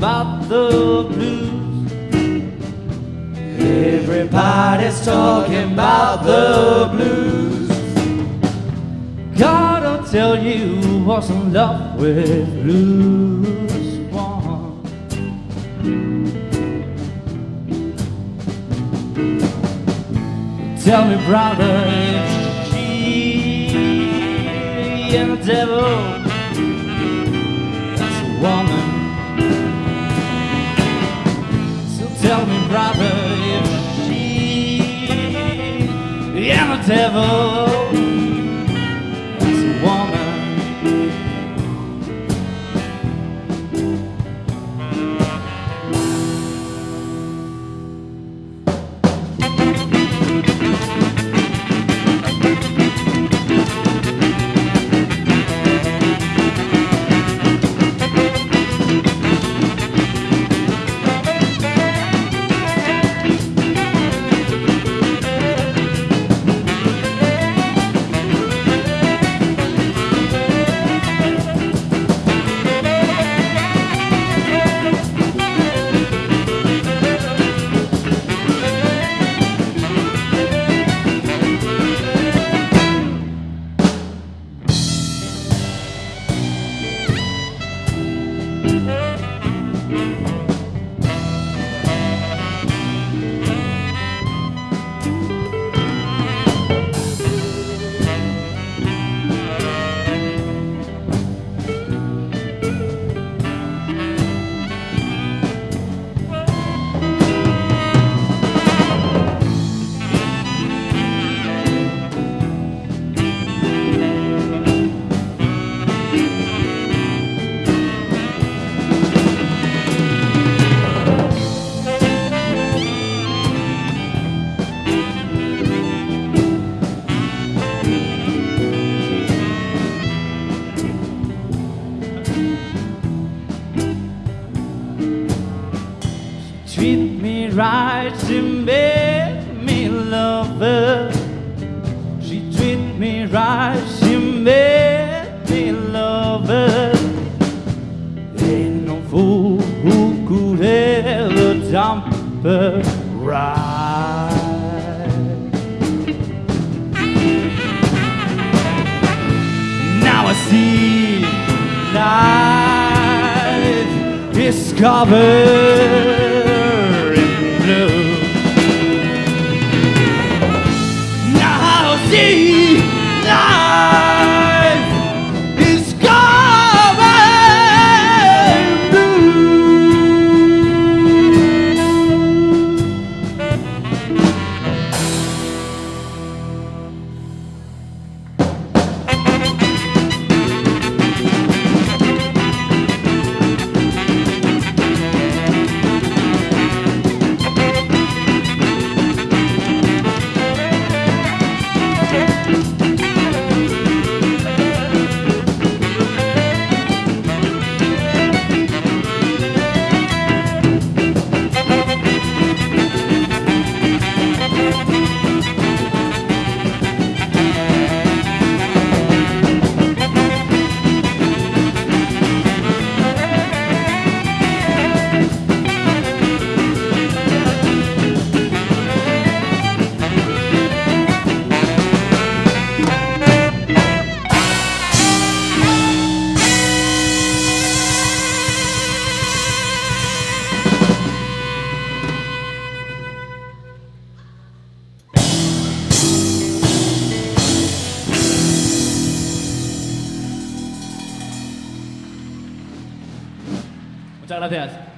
about the blues. Everybody's talking about the blues. Gotta tell you, was in love with blues one. Tell me, brother, she and devil am a devil, Right, she made me love her. She treat me right, she made me love her. Ain't no fool who could ever dump her right. Now I see life is covered gracias.